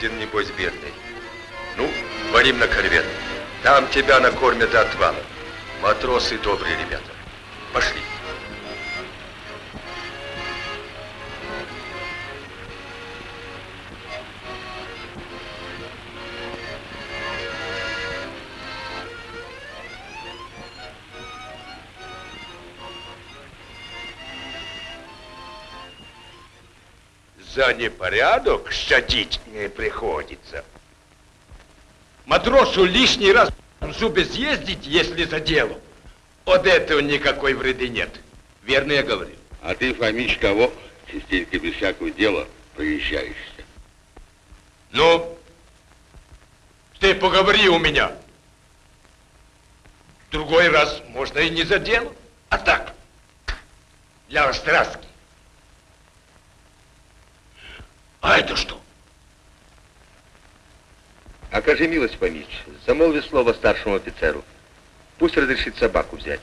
голоден, небось, бедный. Ну, варим на корвет. Там тебя накормят до отвала. Матросы добрые ребята. Пошли. За непорядок щадить не приходится. Матросу лишний раз в зубы съездить, если за делом. От этого никакой вреды нет. Верно я говорю? А ты, Фомич, кого частенько без всякого дела проезжаешься? Ну, ты поговори у меня. Другой раз можно и не за дело, а так, для остраски. А это что? Окажи милость, Фомич, замолви слово старшему офицеру. Пусть разрешит собаку взять.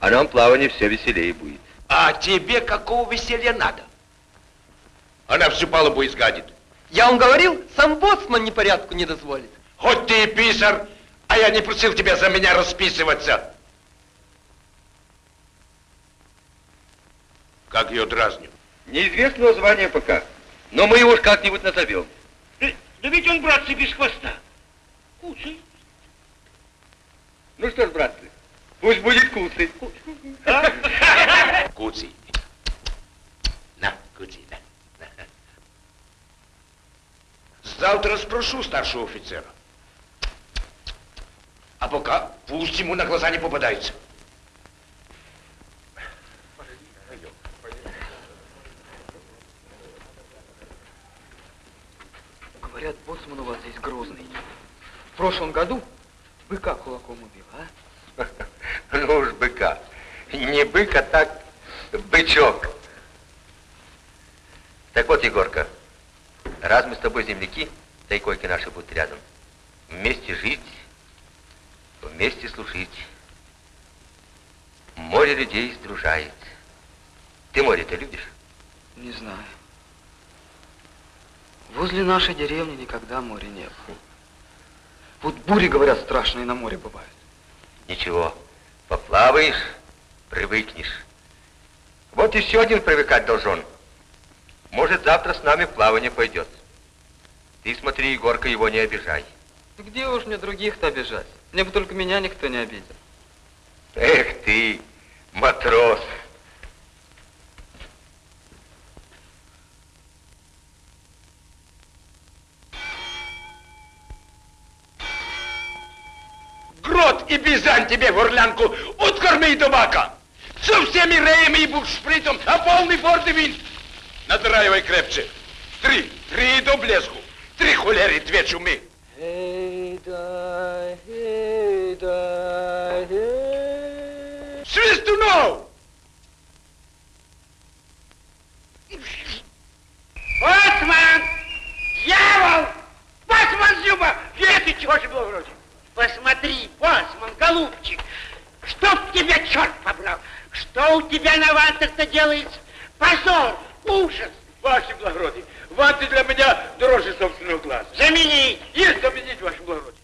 А нам плавание все веселее будет. А тебе какого веселья надо? Она всю палубу изгадит. Я вам говорил, сам боцман непорядку не дозволит. Хоть ты и писар, а я не просил тебя за меня расписываться. Как ее дразню? Неизвестного звания пока, но мы его уж как-нибудь назовем. Да, да ведь он, братцы, без хвоста. Куцый. Ну что ж, братцы, пусть будет куцый. А? Куцый. На, куцый, на. Завтра спрошу старшего офицера. А пока пусть ему на глаза не попадается. Говорят, боцман у вас здесь грозный. В прошлом году быка кулаком убил, а? Ну уж быка. Не бык, а так бычок. Так вот, Егорка, раз мы с тобой земляки, да и койки наши будут рядом, вместе жить, вместе служить. Море людей сдружает. Ты море-то любишь? Не знаю. Возле нашей деревни никогда моря не было. Вот бури, говорят, страшные на море бывают. Ничего, поплаваешь, привыкнешь. Вот еще один привыкать должен. Может, завтра с нами плавание пойдет. Ты смотри, Егорка, его не обижай. Где уж мне других-то обижать? Мне бы только меня никто не обидел. Эх ты, матрос. И Бизань тебе в орлянку откорми табака. Со всеми реями и бушпритом, а полный форты вин. Надраивай крепче. Три, три до блеску. Три холеры, две чумы. Эй, да, эй, да, эй. Свистунов! Боцман! Дьявол! Боцман Зюба! Веты, чего же было вроде? Посмотри, боцман, голубчик, чтоб тебя черт побрал! Что у тебя на вантах-то делается? Позор, ужас! Ваше благородие, ванты для меня дороже собственного глаза. Заменить! Есть заменить, ваше благородие.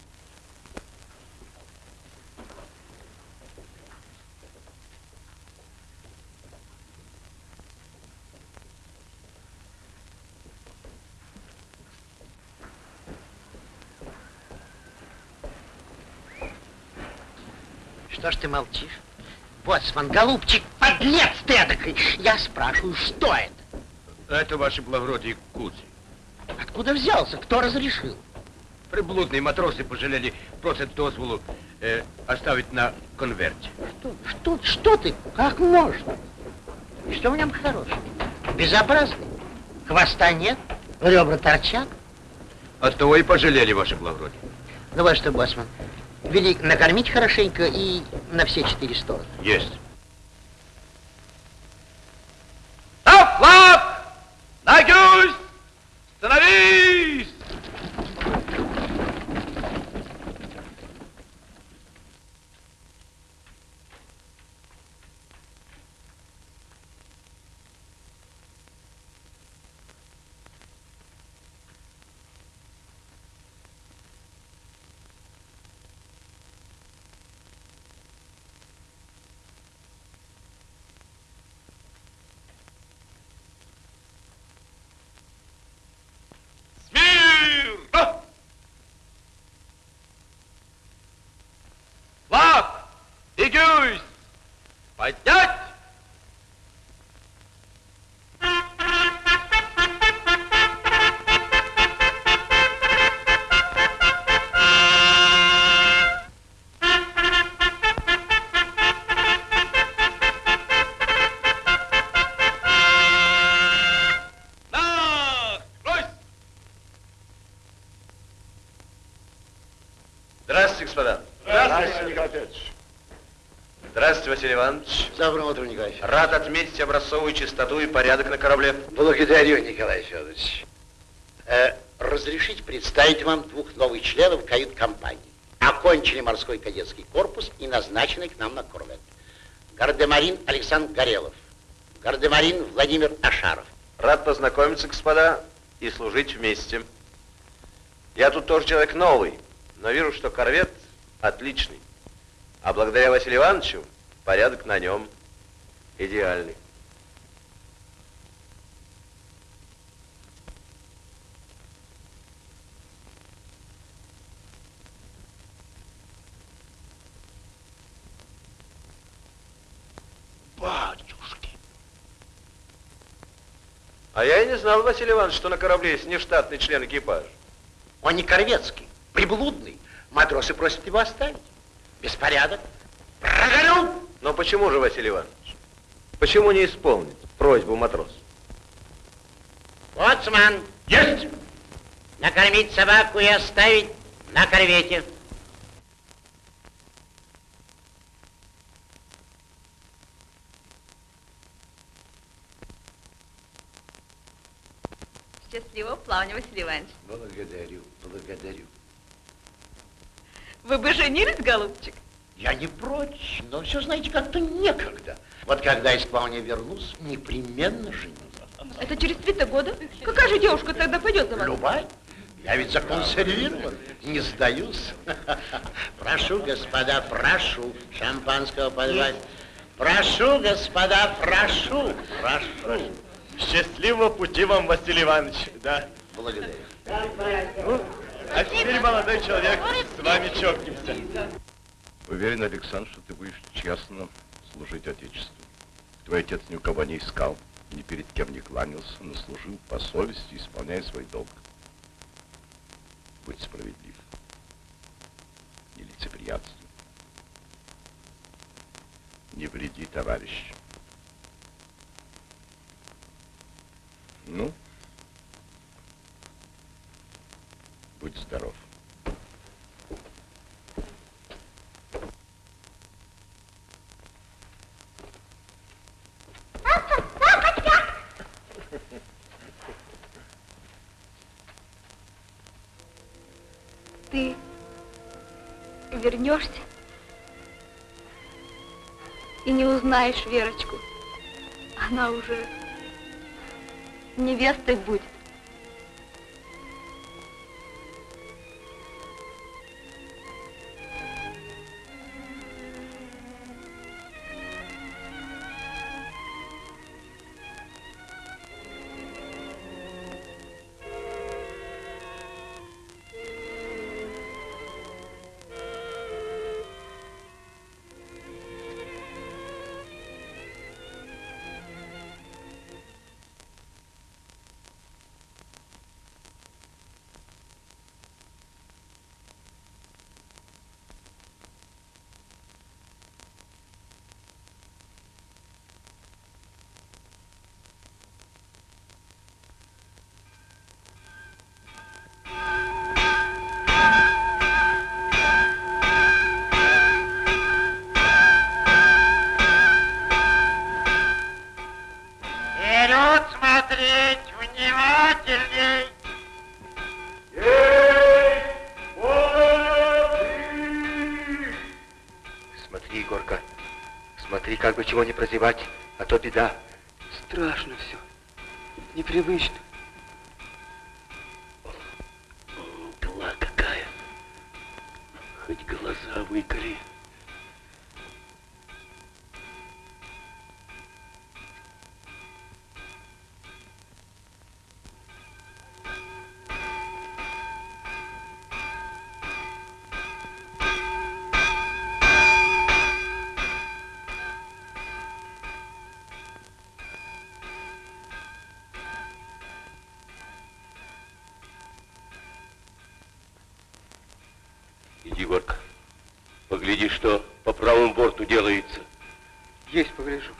Что ж ты молчишь? Боцман, голубчик, подлец ты эдакой! Я спрашиваю, что это? Это, ваше благородие, Куцый. Откуда взялся? Кто разрешил? Приблудные матросы пожалели просят дозволу э, оставить на конверте. Что, что, что ты? Как можно? И что в нем хорошего? Безобразный. Хвоста нет, ребра торчат. От того и пожалели, ваше благородие. Ну вот что, Боцман, вели накормить хорошенько и на все четыре стороны. Есть. На флаг! На гюсь! Становись! I Доброе утро, Николай Рад отметить образцовую чистоту и порядок на корабле. Благодарю, Николай Федорович. Э, разрешите представить вам двух новых членов кают-компании. Окончили морской кадетский корпус и назначены к нам на корвет. Гардемарин Александр Горелов. Гардемарин Владимир Ашаров. Рад познакомиться, господа, и служить вместе. Я тут тоже человек новый, но вижу, что корвет отличный. А благодаря Василию Ивановичу порядок на нем идеальный. Батюшки. А я и не знал, Василий Иванович, что на корабле есть нештатный член экипажа. Он не корветский, приблудный. Матросы просят его оставить. Беспорядок. Прогорел. Но почему же, Василий Иванович? Почему не исполнить просьбу матроса? Боцман. Есть! Накормить собаку и оставить на корвете. Счастливого плавания, Василий Иванович. Благодарю, благодарю. Вы бы женились, голубчик? Я не прочь, но все, знаете, как-то некогда. Вот когда из плавания вернусь, непременно женюсь. Это через три-то года? Какая же девушка тогда пойдет за вами? Любая. Я ведь законсервирован, не сдаюсь. Прошу, господа, прошу шампанского подавать. Прошу, господа, прошу, прошу. Счастливого пути вам, Василий Иванович, да? Благодарю. А теперь, молодой человек, с вами чокнемся. Уверен, Александр, что ты будешь честно служить Отечеству. Твой отец ни у кого не искал, ни перед кем не кланялся, но служил по совести, исполняя свой долг. Будь справедлив. Не лицеприятствуй. Не вреди товарищ. Ну, будь здоров. Вернешься и не узнаешь Верочку. Она уже невестой будет. Чего не прозевать, а то беда. Страшно все. Непривычно. Погляжу.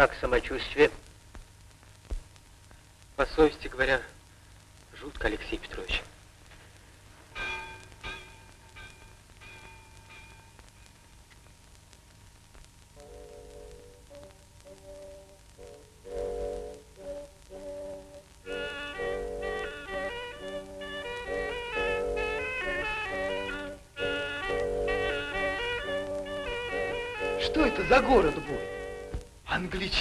Как самочувствие? По совести говоря, жутко, Алексей Петрович.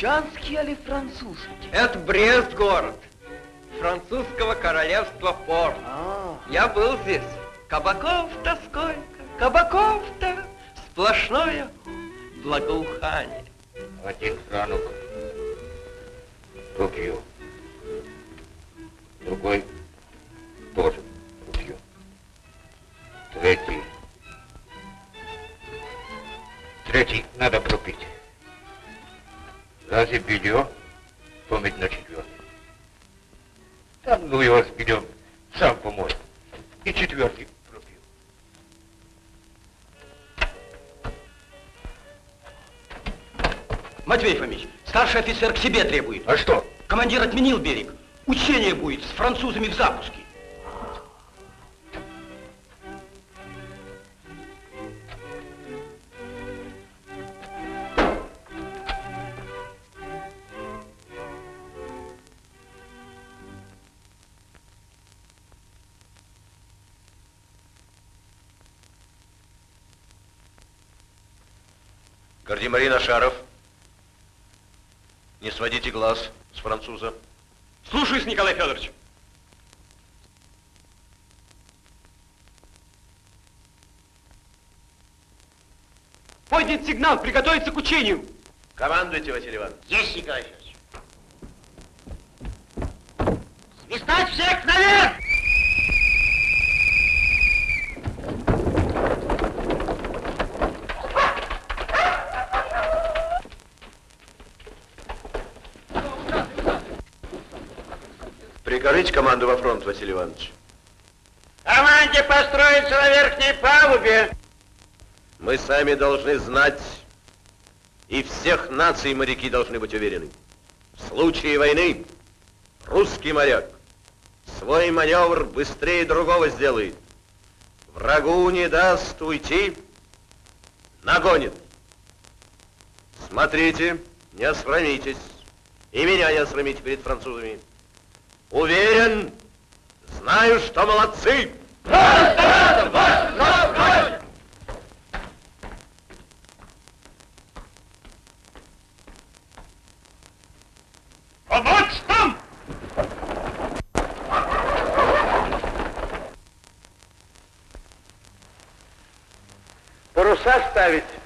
Англичанский или французский? Это Брест город. Французского королевства порт. А, Я был здесь. Кабаков-то сколько, кабаков-то. Сплошное благоухание. Один франок рубью. Офицер к себе требует. А что? Командир отменил берег. Учение будет с французами в запуске. Гардемарин Ашаров. Не сводите глаз с француза. Слушаюсь, Николай Федорович. Поднят сигнал, приготовиться к учению. Командуйте, Василий Иванович. Есть, Николай Федорович. Свистать всех наверх! Прикажите команду во фронт, Василий Иванович. Команде построиться на верхней палубе. Мы сами должны знать, и всех наций моряки должны быть уверены. В случае войны русский моряк свой маневр быстрее другого сделает. Врагу не даст уйти, нагонит. Смотрите, не осрамитесь. И меня не осрамите перед французами. Уверен, знаю, что молодцы. Помочь нам! Паруса ставить.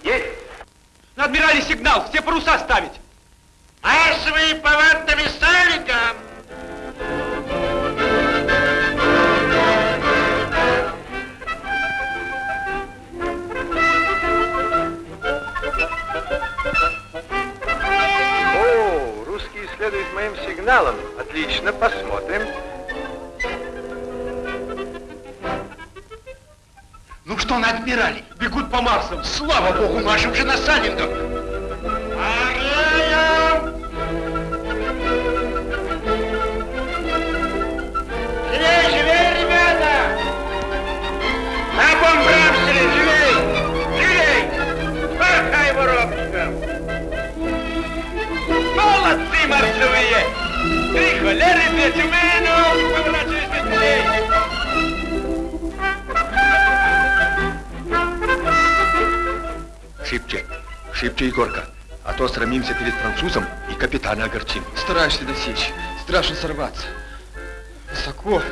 Холеры, две тюмену, поворачивайся быстрей! Шибче, шибче, Егорка, а то срамимся перед французом и капитана огорчим. Стараюсь, Федосеевич. Страшно сорваться. Высоко.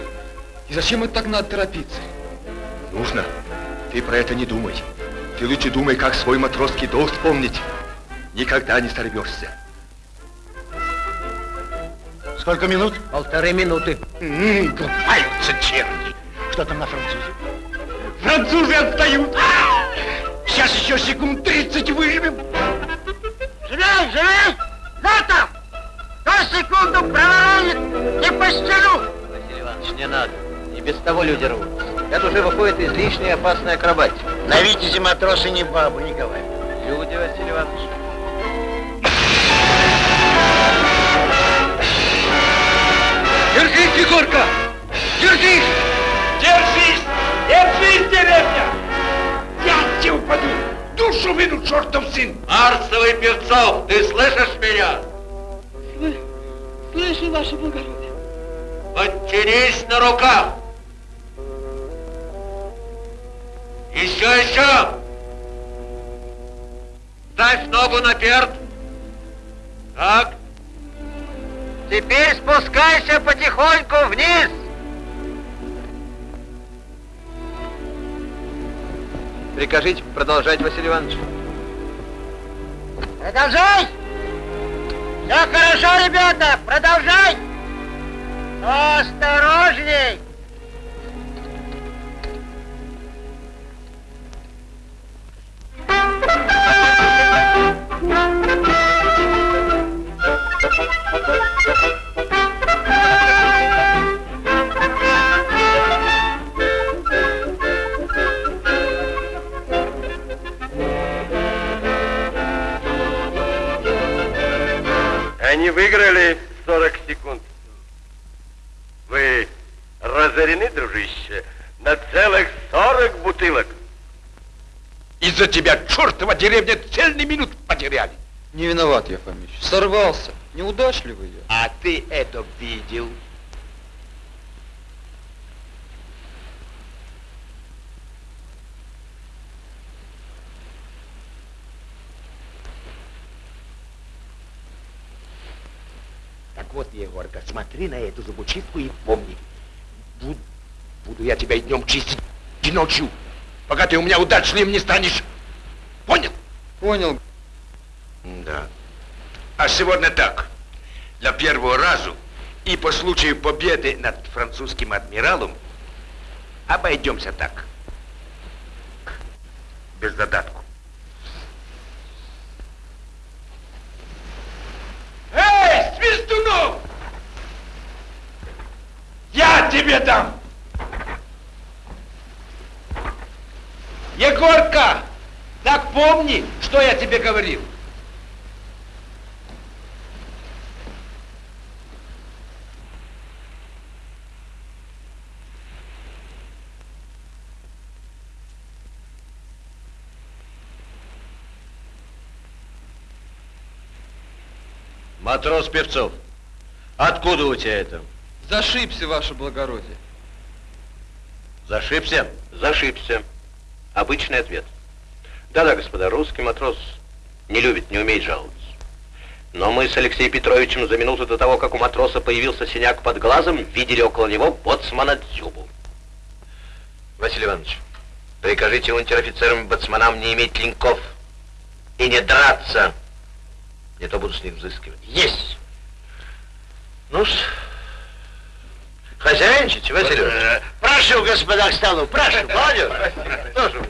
И зачем это так надо торопиться? Нужно. Ты про это не думай. Ты лучше думай, как свой матросский долг вспомнить. Никогда не сорвешься. Сколько минут? Полторы минуты. Копаются черти. Что там на французе? Французы отстают! Сейчас еще секунд 30 выживем. Живей, живей! Там! Кто секунду проворонит, не пощаду! Василий Иванович, не надо. И без того люди рвутся. Это уже выходит излишняя опасная акробатика. На Витязе матросы не бабы, Николай. Люди, Василий Иванович. Держись, Егорка! Держись! Держись! Держись, деревня! Я тебе упаду! Душу вину, чертов сын! Марсовый Певцов, ты слышишь меня? Слышу, ваше благородие. Подтянись на руках. Еще, еще. Ставь ногу на перд. Так. Теперь спускайся потихоньку вниз. Прикажите продолжать, Василий Иванович. Продолжай! Все хорошо, ребята, продолжай! Осторожней! Они выиграли 40 секунд. Вы разорены, дружище, на целых 40 бутылок. Из-за тебя чертова деревня цельный минут потеряли. Не виноват я, Фомич. Сорвался. Неудачливый я. А ты это видел? Так вот, Егорка, смотри на эту зубочистку и помни. Буду, буду я тебя и днем чистить, и ночью, пока ты у меня удачливым не станешь. Понял? Понял. Да. А сегодня так. Для первого разу и по случаю победы над французским адмиралом обойдемся так. Без задатку. Эй, Свистунов! Я тебе дам! Егорка, так помни, что я тебе говорил. Матрос Певцов, откуда у тебя это? Зашибся, ваше благородие. Зашибся? Зашибся. Обычный ответ. Да-да, господа, русский матрос не любит, не умеет жаловаться. Но мы с Алексеем Петровичем за минуту до того, как у матроса появился синяк под глазом, видели около него боцмана Дзюбу. Василий Иванович, прикажите унтер-офицерам и боцманам не иметь клинков и не драться. Не то буду с них взыскивать. Есть! ну хозяйничайте, Василий Иванович. Прошу, господа, к столу, прошу. Молодец. Тоже.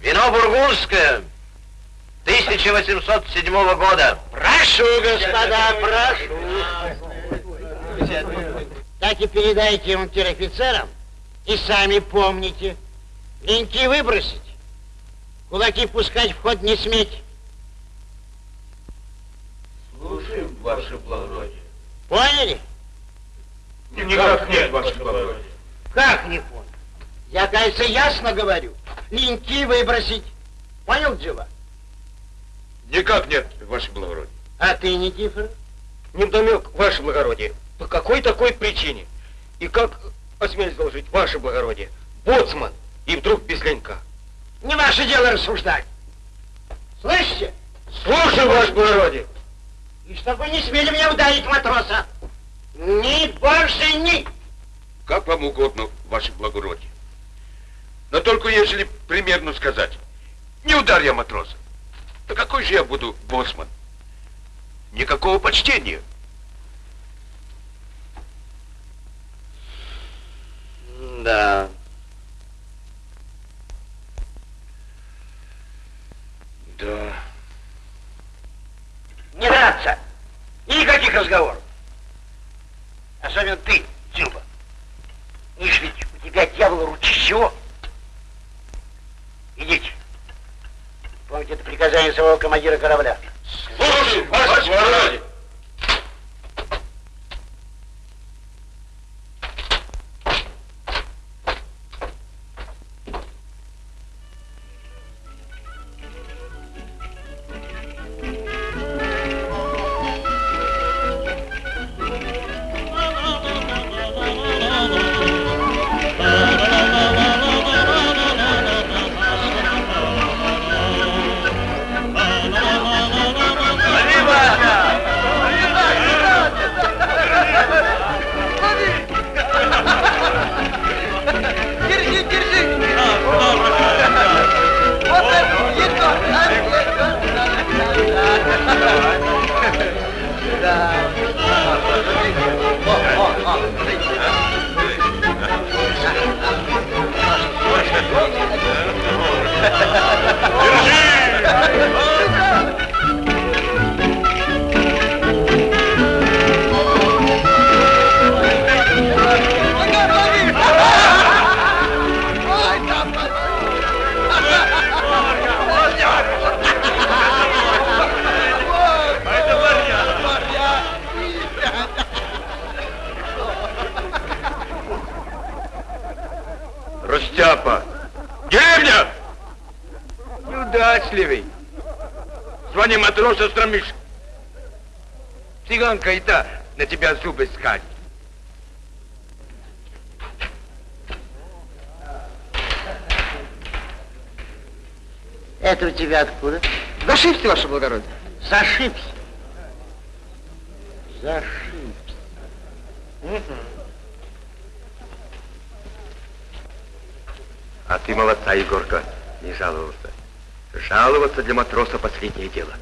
Вино бургундское. 1807 года. Прошу, господа, прошу. Так и передайте унтер-офицерам и сами помните. Линьки выбросить, кулаки пускать в ход не сметь. Слушаем, ваше благородие. Поняли? Никак нет, ваше благородие. Как не понял? Я, кажется, ясно говорю. Линьки выбросить. Понял, Джива? Никак нет, ваше благородие. А ты, Никифор? Невдомек, ваше благородие. По какой такой причине? И как, осмелюсь доложить, ваше благородие, боцман, и вдруг без ленька. Не ваше дело рассуждать. Слышите? Слушаю, ваше благородие. И чтобы вы не смели меня ударить, матроса. Ни больше ни. Как вам угодно, ваше благородие. Но только если примерно сказать. Не ударь я матроса. Да какой же я буду боцман? Никакого почтения. Да. Не драться. И никаких разговоров. Особенно ты, Дзюба. Ишь ведь у тебя дьявол ручищего. Идите. Помните, это приказание самого командира корабля. Слушай, ваше благородие. Зашибся, ваше благородие. Зашибся. Зашибся. А ты молодца, Егорка, не жаловался. Жаловаться для матроса последнее дело.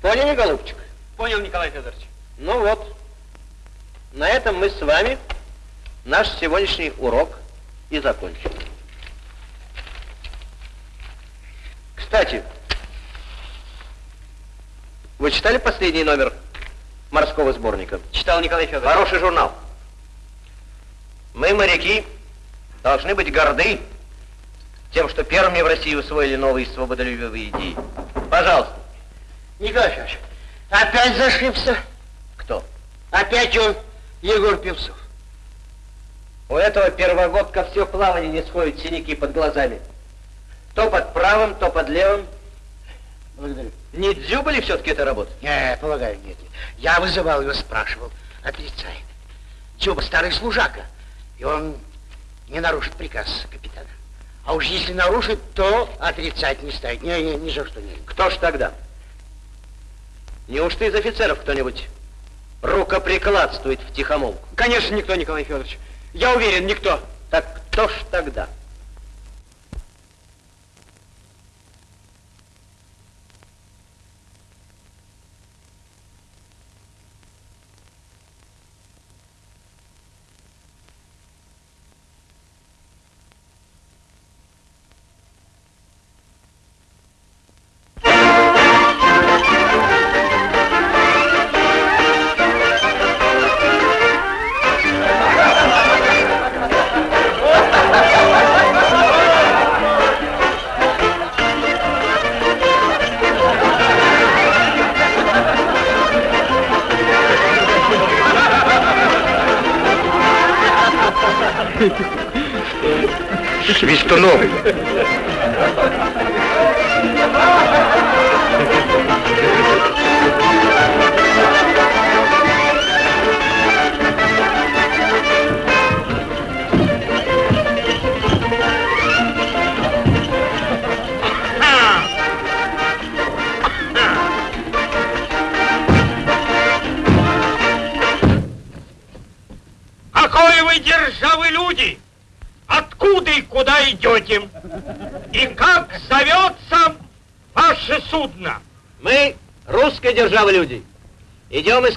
Поняли, голубчик? Понял, Николай Федорович. Ну вот, на этом мы с вами наш сегодняшний урок и закончим. Кстати, вы читали последний номер морского сборника? Читал Николай Федорович. Хороший журнал. Мы, моряки, должны быть горды тем, что первыми в России усвоили новые свободолюбивые идеи. Пожалуйста. Николай Федорович, опять зашибся? Кто? Опять он, Егор Певцов. У этого первогодка все плавание не сходит синяки под глазами. То под правым, то под левым. Благодарю. Не дзюба ли все-таки эта работа? Не, полагаю, нет. Я вызывал его, спрашивал. Отрицает. Дзюба старый служака. И он не нарушит приказ капитана. А уж если нарушит, то отрицать не ставит. Не, не, ни за что не. Кто ж тогда? Неужто из офицеров кто-нибудь рукоприкладствует в тихомолку? Конечно, никто, Николай Федорович. Я уверен, никто. Так кто ж тогда?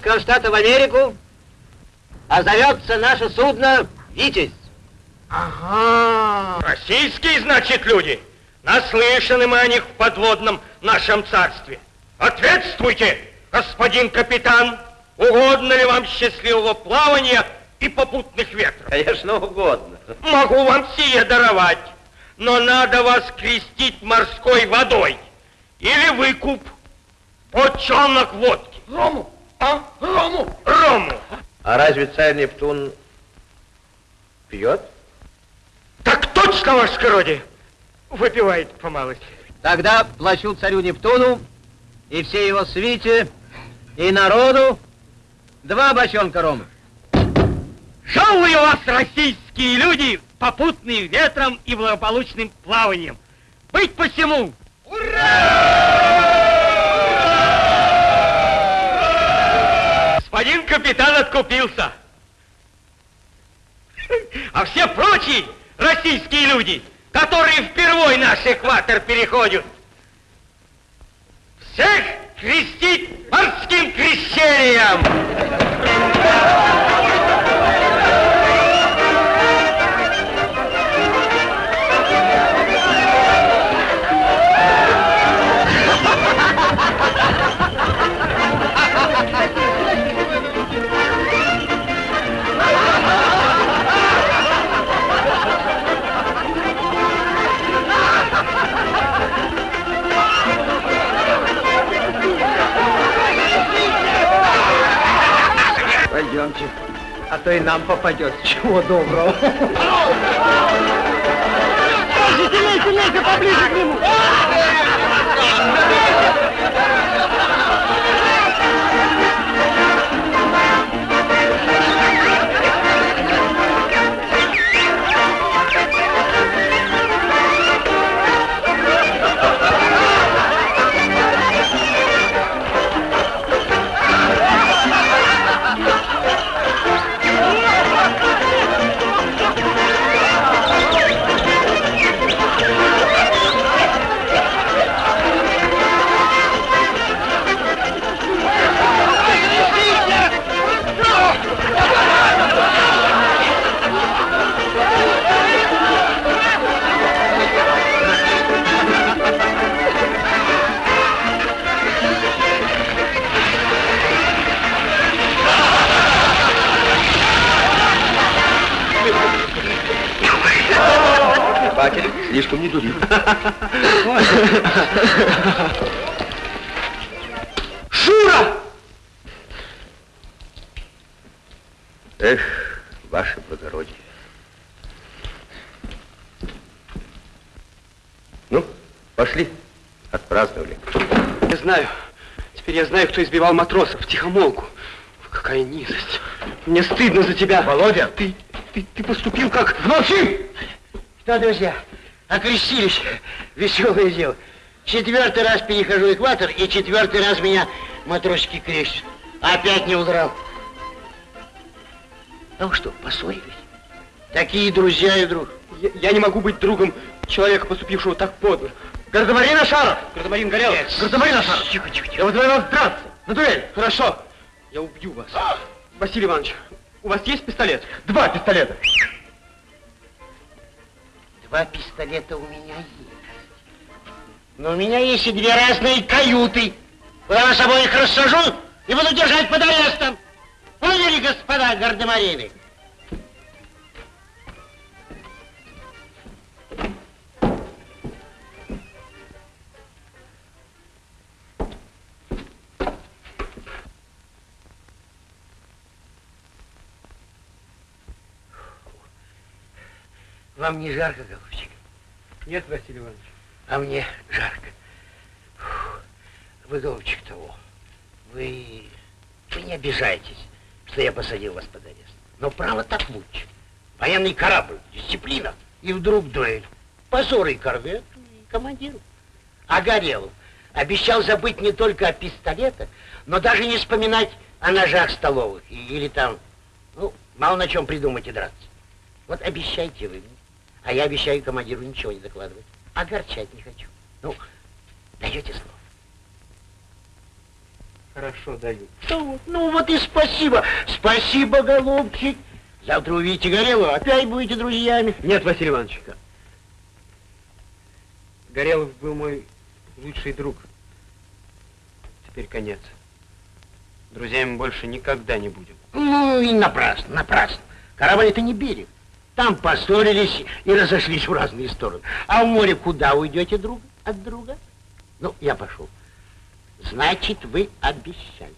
Из Кронштадта в Америку, а зовется наше судно Витязь. Ага. Российские, значит, люди. Наслышаны мы о них в подводном нашем царстве. Ответствуйте, господин капитан. Угодно ли вам счастливого плавания и попутных ветров? Конечно, угодно. Могу вам сие даровать, но надо вас крестить морской водой. Или выкуп, почонок водки. Рому, а? Рому, рому. А разве царь Нептун пьет? Так точно, ваше скородие. Выпивает по малости. Тогда плачу царю Нептуну и всей его свите и народу два бочонка рома. Жалую вас, российские люди, попутные ветром и благополучным плаванием. Быть посему! Господин капитан откупился. А все прочие российские люди, которые впервой наш экватор переходят, всех крестить морским крещением! Пойдемте, а то и нам попадет. Чего доброго. Сильнее, сильнее, поближе к нему! Батя, слишком не дури. Шура! Эх, ваше благородие. Ну, пошли. Отпраздновали. Я знаю. Теперь я знаю, кто избивал матросов. Тихомолку. Какая низость. Мне стыдно за тебя. Володя! Ты, ты, ты поступил как... Молчи! Что, друзья, окрестились. Веселое дело. Четвертый раз перехожу экватор, и четвертый раз меня матросики крестят. Опять не удрал. А вы что, поссорились? Такие друзья и друг. Я, я не могу быть другом человека, поступившего так подло. Гардемарин Ашаров! Гардемарин Горелов! Гардемарин Ашаров! Тихо, тихо, тихо. Я вызываю вас драться! На дуэль! Хорошо! Я убью вас. Василий Иванович, у вас есть пистолет? Два пистолета! Два пистолета у меня есть. Но у меня есть и две разные каюты. Я вас обоих рассажу и буду держать под арестом. Поняли, господа гардемарины? Вам не жарко, голубчик? Нет, Василий Иванович. А мне жарко. Фух. Вы, голубчик, того. Вы... Вы не обижайтесь, что я посадил вас под арест. Но право так лучше. Военный корабль, дисциплина. И вдруг дуэль. Позор и корвету, и командиру. А Горелов обещал забыть не только о пистолетах, но даже не вспоминать о ножах столовых или там, ну, мало на чем придумать и драться. Вот обещайте вы мне, а я обещаю командиру ничего не докладывать. Огорчать не хочу. Ну, даете слово. Хорошо, даю. Ну, вот, ну вот и спасибо. Спасибо, голубчик. Завтра увидите Горелого, опять будете друзьями. Нет, Василий Иванович. Горелов был мой лучший друг. Теперь конец. Друзьями больше никогда не будем. Ну и напрасно, напрасно. Корабль это не берег. Там поссорились и разошлись в разные стороны. А в море куда уйдете друг от друга? Ну, я пошел. Значит, вы обещали.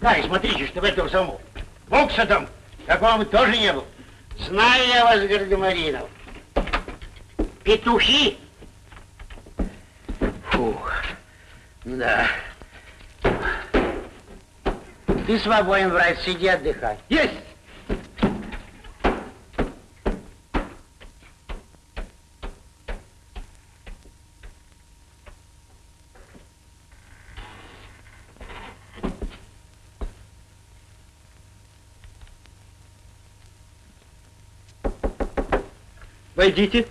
Да, и смотрите, что в этом самом. Бокса там, такого тоже не было. Знаю я вас, Гардемаринов. Петухи. Фух, да. Ты свободен, брат, сиди отдыхай. Есть! Войдите.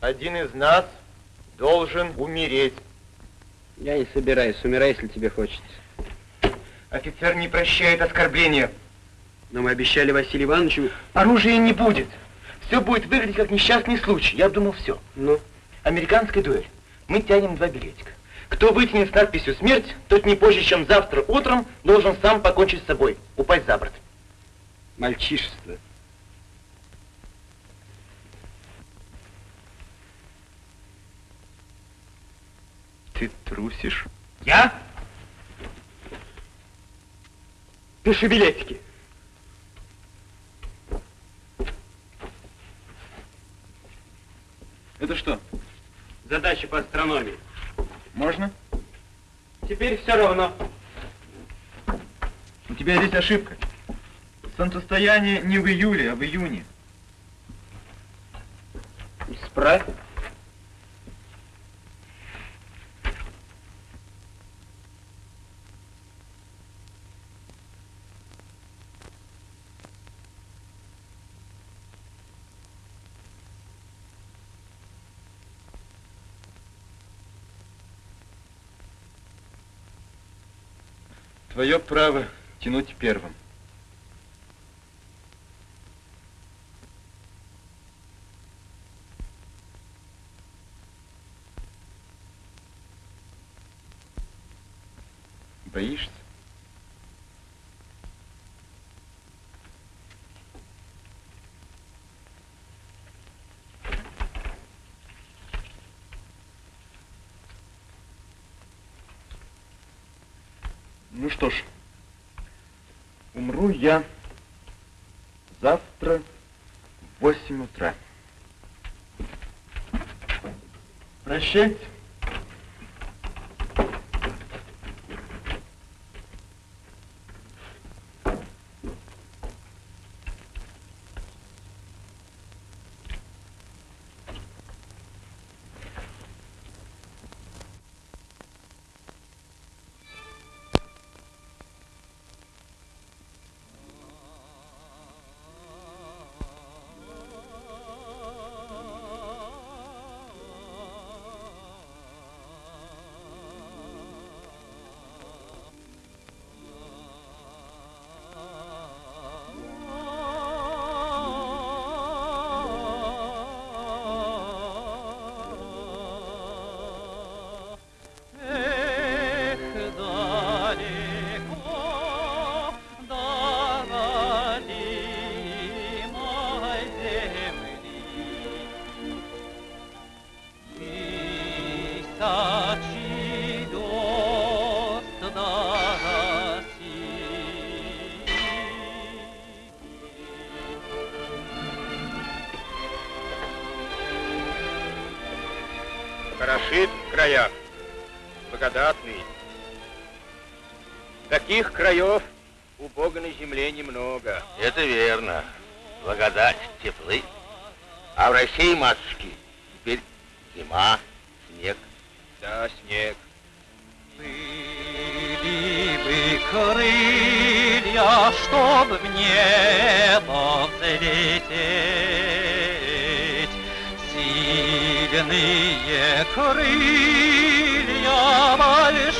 Один из нас должен умереть. Я не собираюсь, умирай, если тебе хочется. Офицер не прощает оскорбления. Но мы обещали Василию Ивановичу... Оружия не будет. Все будет выглядеть как несчастный случай. Я думал, все. Ну? Американская дуэль. Мы тянем два билетика. Кто вытянет с надписью «Смерть», тот не позже, чем завтра утром должен сам покончить с собой, упасть за борт. Мальчишество. Ты трусишь? Я? Пиши билетики. Это что? Задача по астрономии. Можно? Теперь все равно. У тебя здесь ошибка. Солнцестояние не в июле, а в июне. Исправь. Твое право тянуть первым. Боишься? Ну что ж, умру я завтра в 8 утра. Прощайте. Краев у Бога на земле немного. Это верно. Благодать, теплы. А в России, матушки, теперь зима, снег. Да, снег. Были бы крылья, чтоб в небо взлететь, Сильные крылья большие,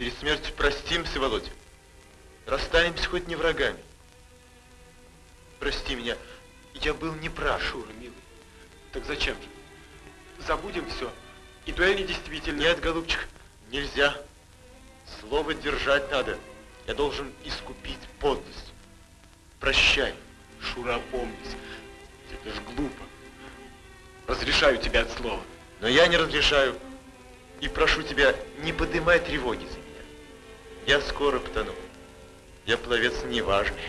Перед смертью простимся, Володя. Расстанемся хоть не врагами. Прости меня, я был неправ. Шура, милый, так зачем же? Забудем все. И дуэль недействительна. Нет, голубчик, нельзя. Слово держать надо. Я должен искупить подлость. Прощай. Шура, опомнись. Это ж глупо. Разрешаю тебя от слова. Но я не разрешаю. И прошу тебя, не поднимай тревоги. Я скоро потону. Я пловец неважный.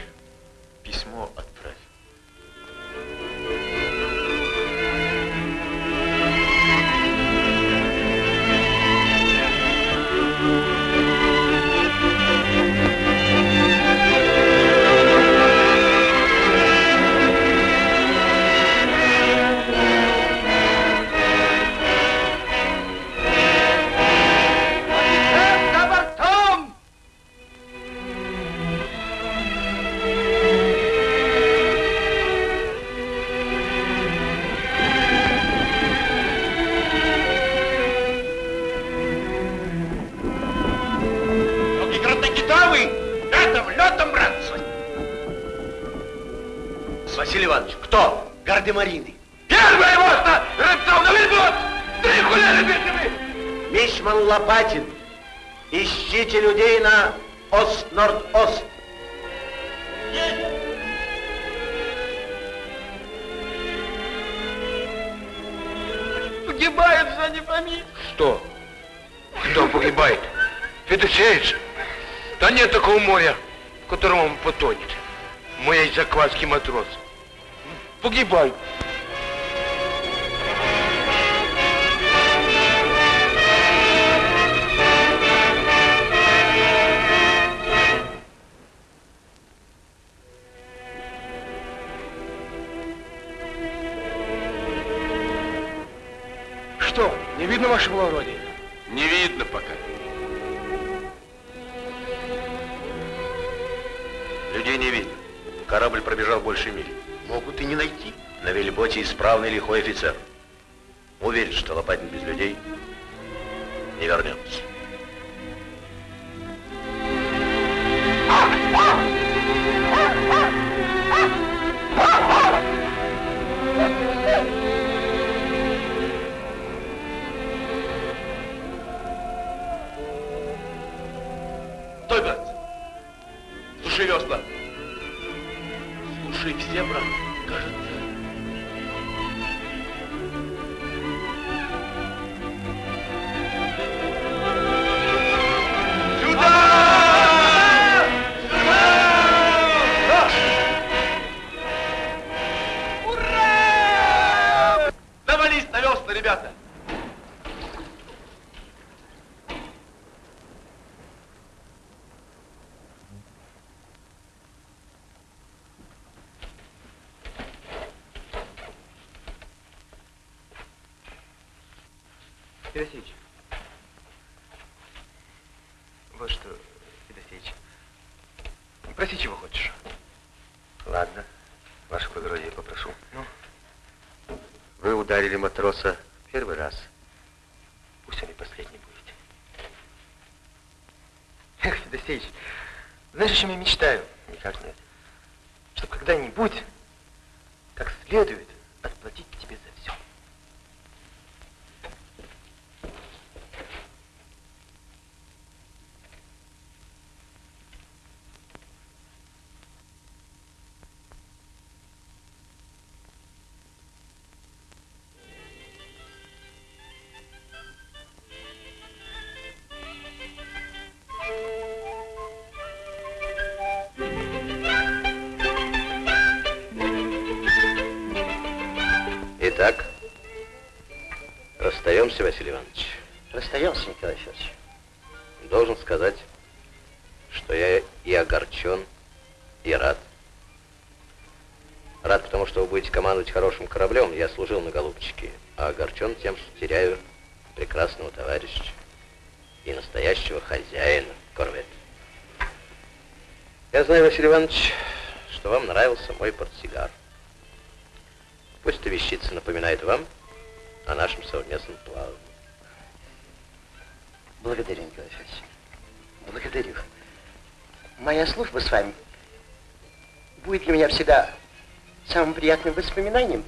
Уверен, что Лопатин без людей не вернется. Расстаемся, Василий Иванович. Расстаемся, Николай Федорович. Должен сказать, что я и огорчен, и рад. Рад, потому что вы будете командовать хорошим кораблем. Я служил на Голубчике. А огорчен тем, что теряю прекрасного товарища и настоящего хозяина корвета. Я знаю, Василий Иванович, что вам нравился мой портсигар. Пусть эта вещица напоминает вам о нашем совместном плавании. Благодарю, Николай Федорович. Благодарю. Моя служба с вами будет для меня всегда самым приятным воспоминанием.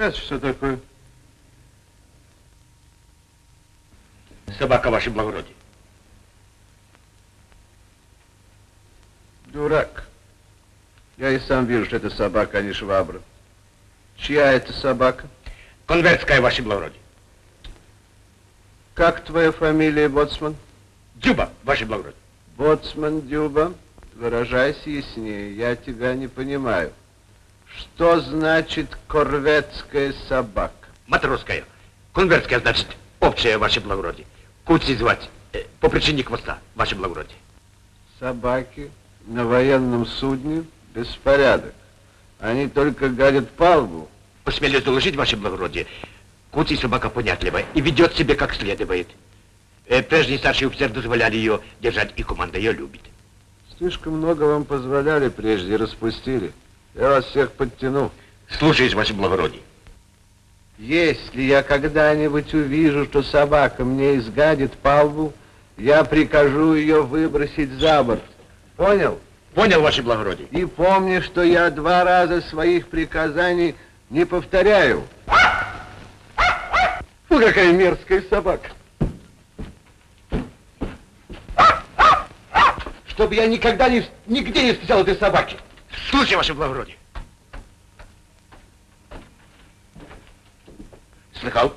Это что такое? Собака, ваше благородие. Дурак. Я и сам вижу, что это собака, а не швабра. Чья это собака? Конвертская, ваше благородие. Как твоя фамилия, боцман? Дюба, ваше благородие. Боцман Дюба, выражайся яснее, я тебя не понимаю. Что значит корветская собака? Матросская. Конвертская, значит, общая, ваше благородие. Куцей звать, э, по причине хвоста, ваше благородие. Собаки на военном судне беспорядок. Они только гадят палубу. Посмелюсь доложить, ваше благородие, Куцей собака понятливая и ведет себя как следует. Э, прежние старшие офицеры дозволяли ее держать, и команда ее любит. Слишком много вам позволяли прежде распустили. Я вас всех подтяну. Слушаюсь, ваше благородие. Если я когда-нибудь увижу, что собака мне изгадит палбу, я прикажу ее выбросить за борт. Понял? Понял, ваше благородие. И помни, что я два раза своих приказаний не повторяю. Фу, какая мерзкая собака. Чтобы я никогда не, нигде не встречал этой собаки. Слушай, ваше благородие. Слыхал?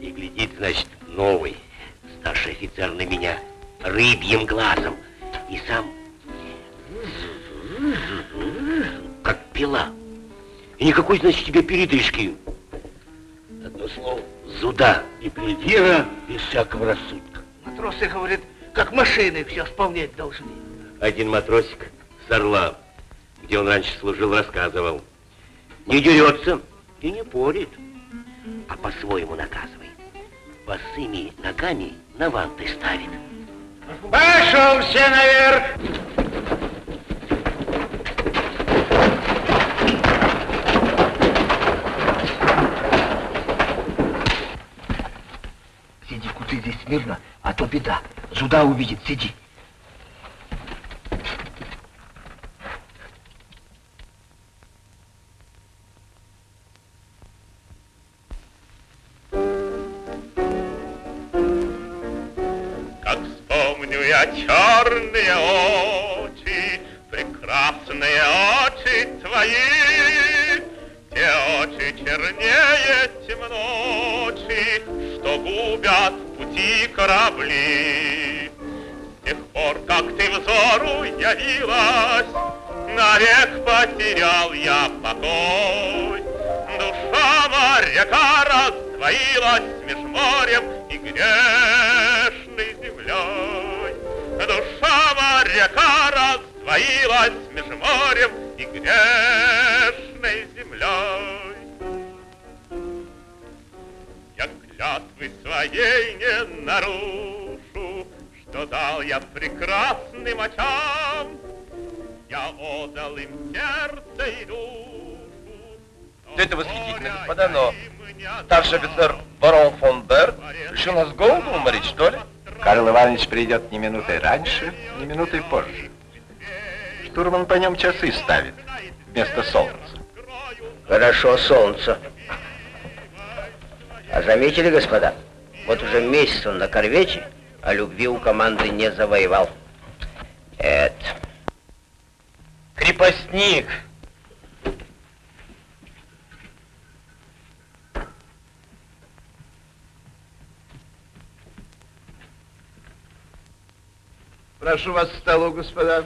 И глядит, значит, новый старший офицер на меня рыбьим глазом. И сам как пила. И никакой, значит, тебе передышки. Одно слово, зуда и придира без всякого рассудка. Матросы, говорят, как машины все исполнять должны. Один матросик с Орла, где он раньше служил, рассказывал. Не дерется и не порит, а по-своему наказывает. Босыми ногами на ванты ставит. Пошел все наверх! Сиди, куты здесь смирно, а то беда. Зуда увидит, сиди. Как вспомню я черные очи, прекрасные очи твои, те очи чернее темночи, что губят пути корабли. С тех пор, как ты взору явилась, навек потерял я покой. Душа моряка раздвоилась меж морем и грешной землей. Душа моряка раздвоилась меж морем и грешной землей. Клятвы своей не нарушу, что дал я прекрасным очам. Я отдал им сердце и душу. Все это восхитительно, господа, но старший офицер барон фон Берг решил нас голоду уморить, что ли? Карл Иванович придет ни минутой раньше, ни минутой позже. Штурман по нем часы ставит вместо солнца. Хорошо, солнце. А заметили, господа, вот уже месяц он на корвете, а любви у команды не завоевал. Это... Крепостник. Прошу вас к столу, господа.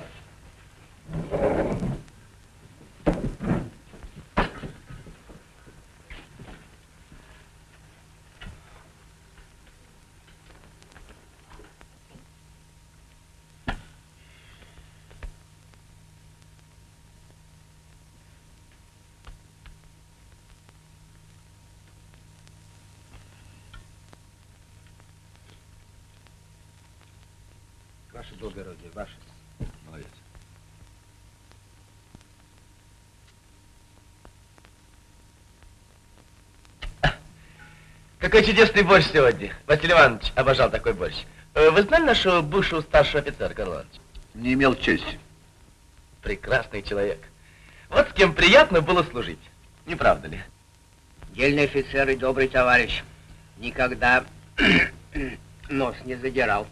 Ваше благородие, ваше. Молодец. Какой чудесный борщ сегодня. Василий Иванович обожал такой борщ. Э, Вы знали нашего бывшего старшего офицера, Карл Иванович? Не имел чести. Прекрасный человек. Вот с кем приятно было служить. Не правда ли? Дельный офицер и добрый товарищ. Никогда нос не задирал.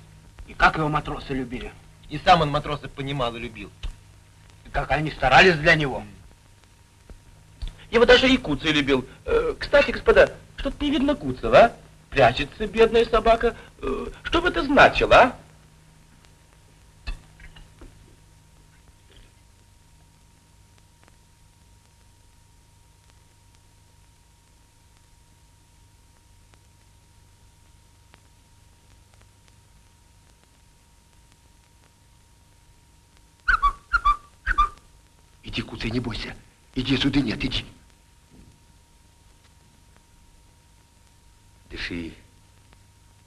И как его матросы любили. И сам он матросов понимал и любил. И как они старались для него. Его даже и Куцый любил. Э, Кстати, господа, что-то не видно Куцева, а? Прячется бедная собака. Э, Что бы это значило, а? Иди, Куцый, не бойся. Иди, суды нет, иди. Дыши,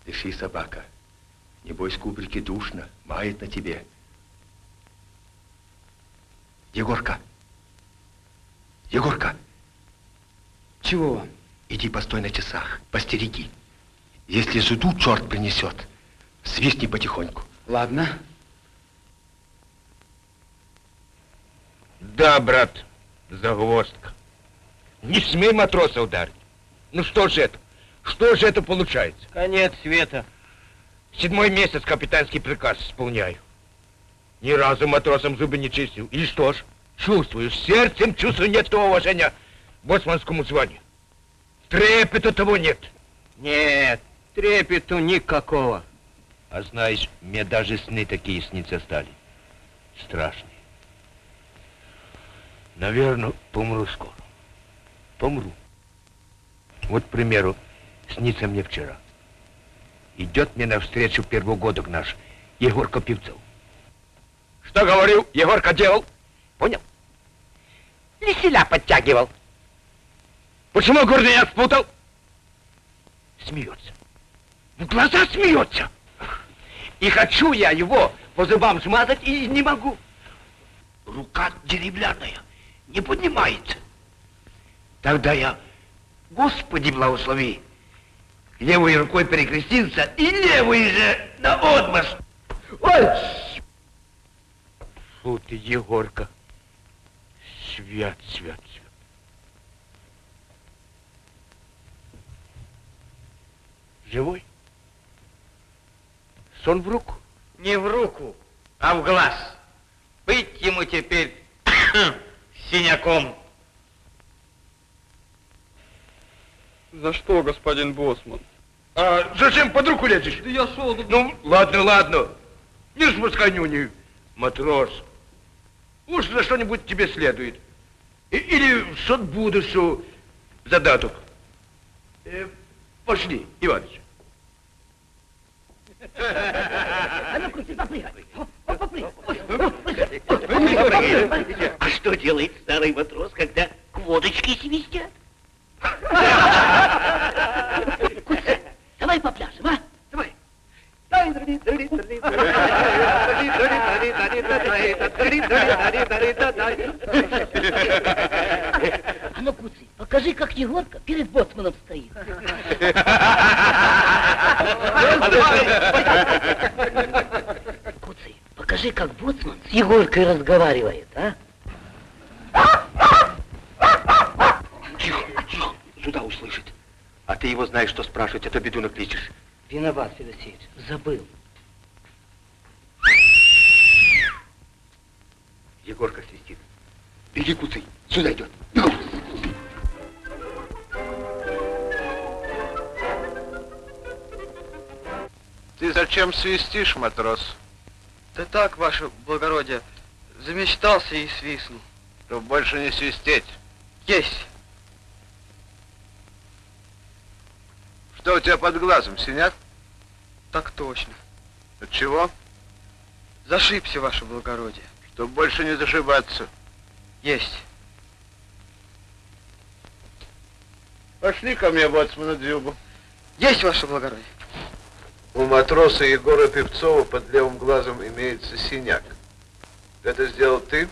дыши, собака. Небось, кубрики душно, мает на тебе. Егорка, Егорка. Чего вам? Иди постой на часах, постереги. Если зуду черт принесет, свистни потихоньку. Ладно. Да, брат, загвоздка. Не смей матроса ударить. Ну что же это? Что же это получается? Конец света. Седьмой месяц капитанский приказ исполняю. Ни разу матросам зубы не чистил. И что ж, чувствую, сердцем чувствую нет того уважения к боцманскому званию. Трепета того нет. Нет, трепету никакого. А знаешь, мне даже сны такие снится стали. Страшные. Наверное, помру скоро. Помру. Вот, к примеру, снится мне вчера. Идет мне навстречу первогодок наш, Егорка Певцов. Что говорил, Егорка делал? Понял? Веселя подтягивал. Почему гордыня спутал? Смеется. В глаза смеется. И хочу я его по зубам смазать, и не могу. Рука деревянная, не поднимается. Тогда я, Господи благослови, левой рукой перекрестился и левой же на отмаш. Ой! Фу ты, Егорка. Свят, свят, свят. Живой? Сон в руку? Не в руку, а в глаз. Быть ему теперь синяком. За что, господин Босман? А зачем под руку лезешь? Да я шел... Ну, ладно, ладно. Не спускай нюни, матрос. Уж за что-нибудь тебе следует. И- или в будущего задаток. Э, пошли, Иваныч. А ну, крути, попрыгай. Попрыгай. А что делает старый матрос, когда к водочке свистят? Куся, давай попляшем, а? Давай. А ну, Куцый, покажи, как Егорка перед боцманом стоит. Куцый, покажи, как боцман с Егоркой разговаривает, а? Тихо, тихо, сюда услышит. А ты его знаешь, что спрашивать, а то беду накличешь. Виноват, Федосеевич, забыл. Егорка свистит. Иди, Куцый, сюда идет. Ты зачем свистишь, матрос? Да так, ваше благородие, замечтался и свистнул. Чтоб больше не свистеть. Есть. Что у тебя под глазом, синяк? Так точно. От чего? Зашибся, ваше благородие. Чтоб больше не зашибаться. Есть. Пошли ко мне, боцмана Дзюбу. Есть, ваше благородие. У матроса Егора Певцова под левым глазом имеется синяк. Это сделал ты?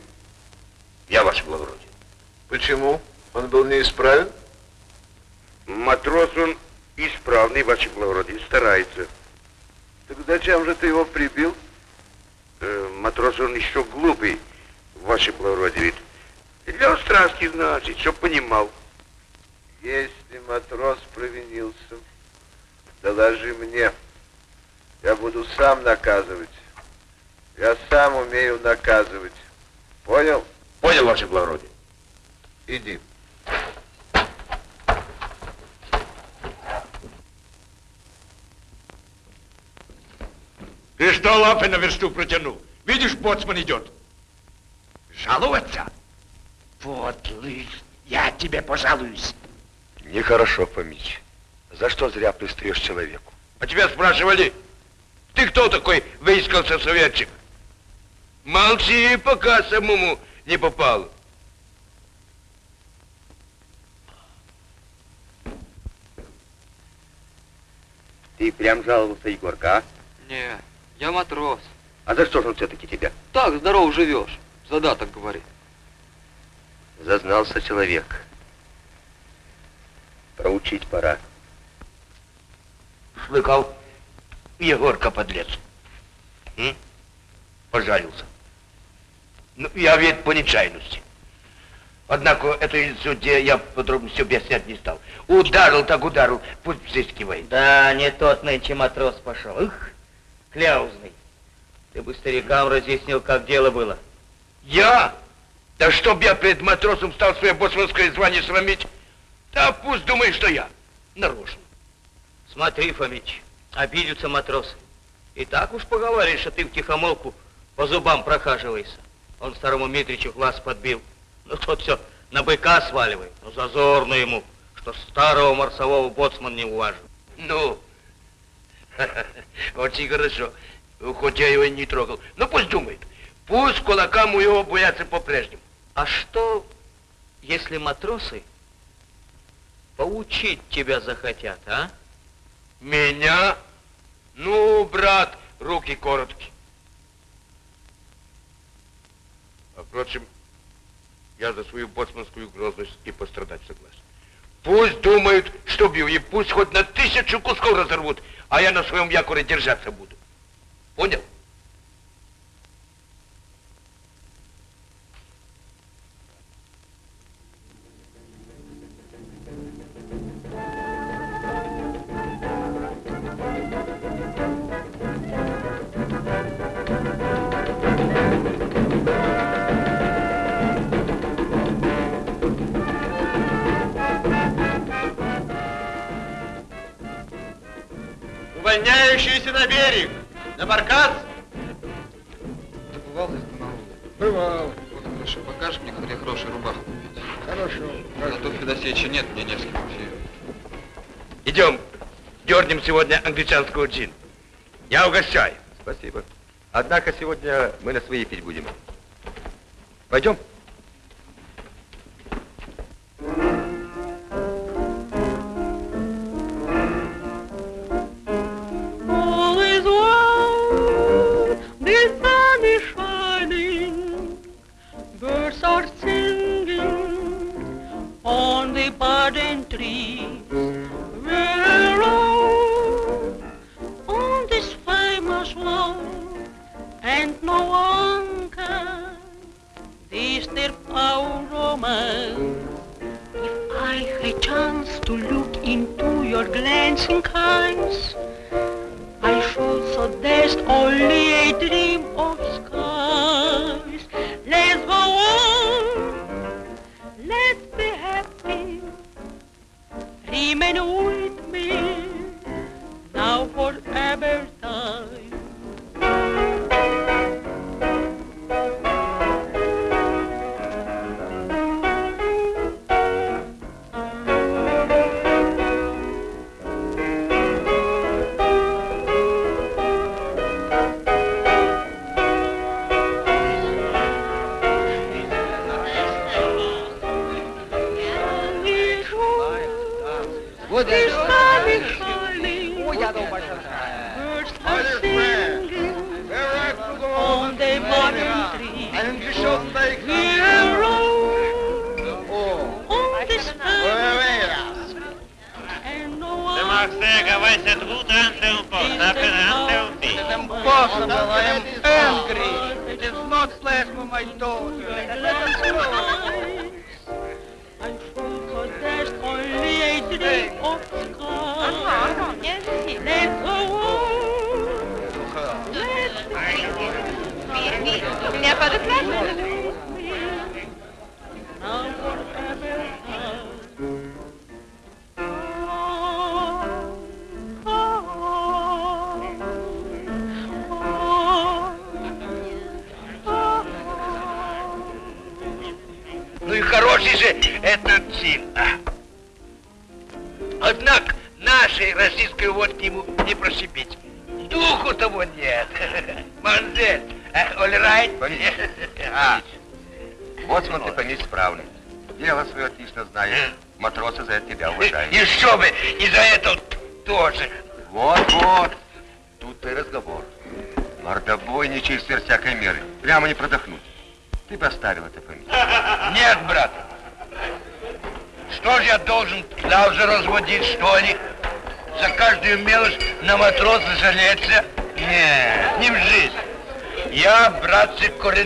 Я, ваше благородие. Почему? Он был неисправен? Матрос он исправный, ваше благородие, старается. Так зачем же ты его прибил? Э, матрос он еще глупый, ваше благородие. ведь Для страсти, значит, чтоб понимал. Если матрос провинился, доложи мне. Я буду сам наказывать. Я сам умею наказывать. Понял? Понял, ваше благородие. Иди. Ты что лапы на версту протянул? Видишь, боцман идет. Жаловаться? Вот, лыж, я тебе пожалуюсь. Нехорошо, Фомич. За что зря пристаешь человеку? А тебя спрашивали, Ты кто такой выискался советчик? Молчи, пока самому не попал. Ты прям жаловался, Егорка, а? Не, я матрос. А за что же он все-таки тебя? Так, здоров живешь. Задаток говорит. Зазнался человек. Проучить пора. Слыхал? Егорка подлец. М? Пожалился. Ну, я ведь по нечаянности. Однако этой судье я подробно все объяснять не стал. Ударил так ударил, пусть взыскивает. Да, не тот нынче матрос пошел. Их, кляузный. Ты бы старикам разъяснил, как дело было. Я? Да чтоб я перед матросом стал свое боцманское звание срамить? Да пусть думает, что я нарочно. Смотри, Фомич, обидятся матросы. И так уж поговоришь, что ты в тихомолку по зубам прохаживаешься. Он старому Митричу глаз подбил. Ну, тот все на быка сваливает. Ну, зазорно ему, что старого марсового боцман не уважил. Ну, очень хорошо. Хоть я его и не трогал. Ну, пусть думает. Пусть кулакам у его боятся по-прежнему. А что, если матросы поучить тебя захотят, а? Меня? Ну, брат, руки короткие. А впрочем, я за свою боцманскую грозность и пострадать согласен. Пусть думают, что бью, и пусть хоть на тысячу кусков разорвут, а я на своем якоре держаться буду. Понял? Увольняющиеся на берег! На баркас! Ты бывал здесь на? Бывал. Вот хорошо, покажешь мне, где хорошую рубаху купить? Хорошо. А то Федосеича нет, мне не с кем вообще. Идем, дернем сегодня англичанского джин. Я угощаю. Спасибо. Однако сегодня мы на свои пить будем. Пойдем? Are singing on the budding trees. We're on this famous land, and no one can disturb our romance. If I had chance to look into your glancing eyes, I should suggest only a dream of skies. Let's go riemen ooit meer. Nou voor time.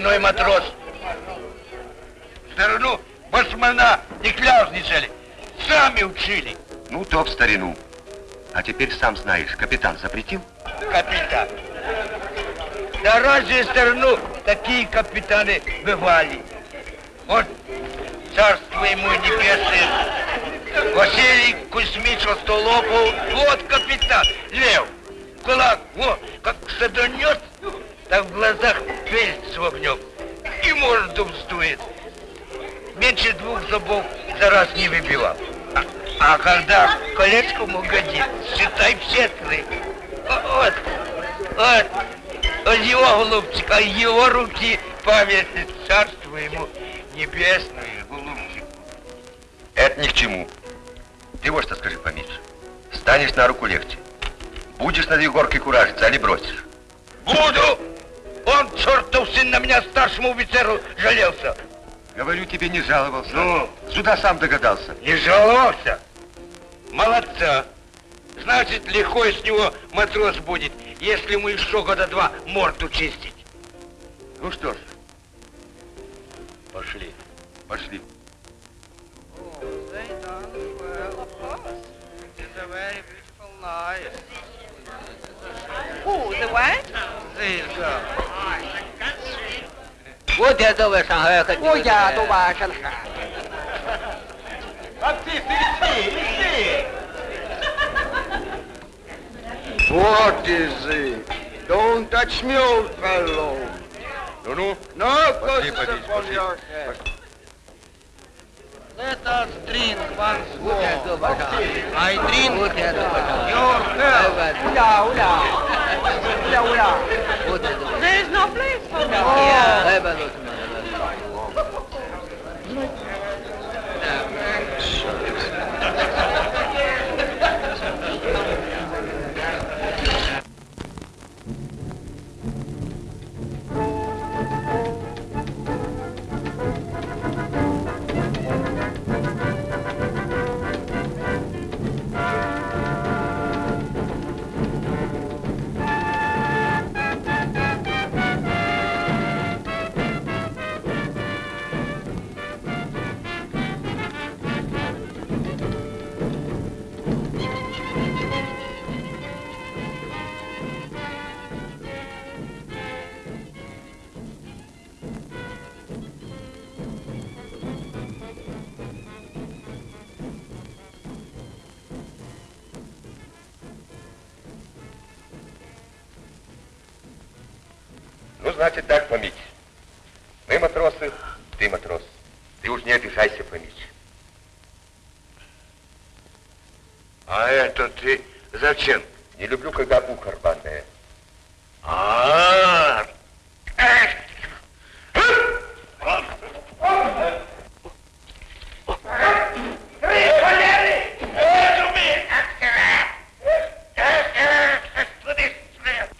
Коренной матрос. Сторону басмана не кляузничали. Сами учили. Ну, то в старину. А теперь сам знаешь, капитан запретил? Капитан. Да разве в страну такие капитаны бывали? Вот царство ему небесное. Василий Кузьмич Остолопов, вот капитан, когда колечком угодит, считай все три. Вот, вот, от его голубчик, от его руки память царство ему небесное, голубчик. Это ни к чему. Ты вот что скажи, Фомич. Станешь на руку легче. Будешь над Егоркой куражиться, али бросишь? Буду! Он, чертов сын, на меня старшему офицеру жалелся. Говорю, тебе не жаловался. Ну? Сюда сам догадался. Не жаловался? Молодца. Значит, легко с него матрос будет, если ему еще года два морду чистить. Ну что ж, пошли, пошли. Who, the what? Вот это вы Шанхай хотите. Ой, я дуба Шанхай. What is it? Don't touch me, old fellow. No, no. No curses upon your head. Let us drink once more. I drink. Your health. There is no place for me here. Значит так, Фомич. Мы матросы, ты матрос. Ты уж не обижайся, Фомич. А это ты зачем? Не люблю, когда ухо рваное. А,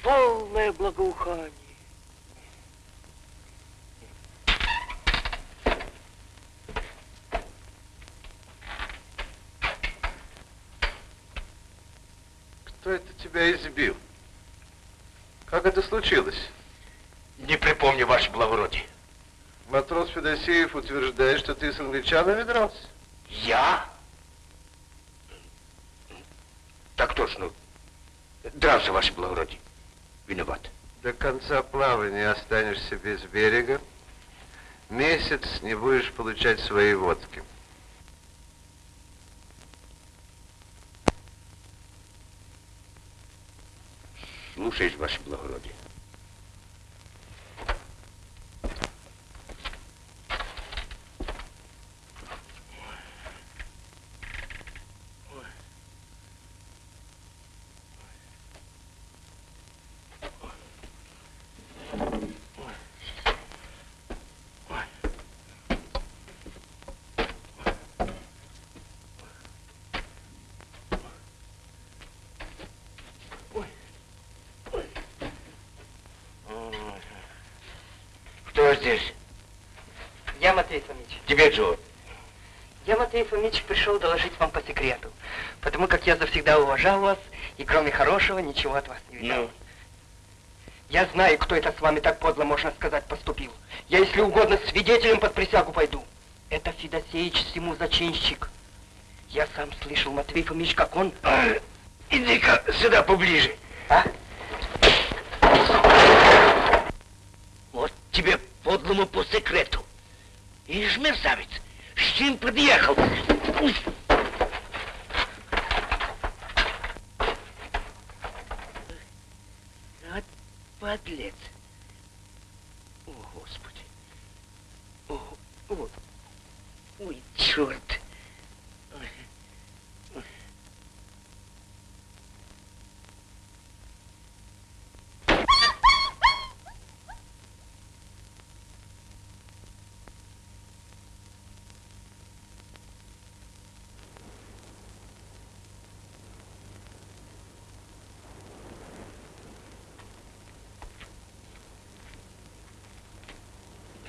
Полное благоухание. Кто это тебя избил? Как это случилось? Не припомню, ваше благородие. Матрос Федосеев утверждает, что ты с англичанами дрался. Я? Так точно. Дрался, ваше благородие. Виноват. До конца плавания останешься без берега. Месяц не будешь получать свои водки. Слушаюсь, ваше благородие. Кто здесь? Я Матвей Фомич. Тебе, Джо. Фомич, пришел доложить вам по секрету. Потому как я завсегда уважал вас, и кроме хорошего ничего от вас не видал. Ну? Я знаю, кто это с вами так подло, можно сказать, поступил. Я, если угодно, свидетелем под присягу пойду. Это Федосеич всему зачинщик. Я сам слышал, Матвей Фомич, как он... Иди-ка сюда поближе. А? Вот тебе подлому по секрету. Ишь, мерзавец, чем подъехал? Вот подлец. О, Господи. О, о, ой, черт.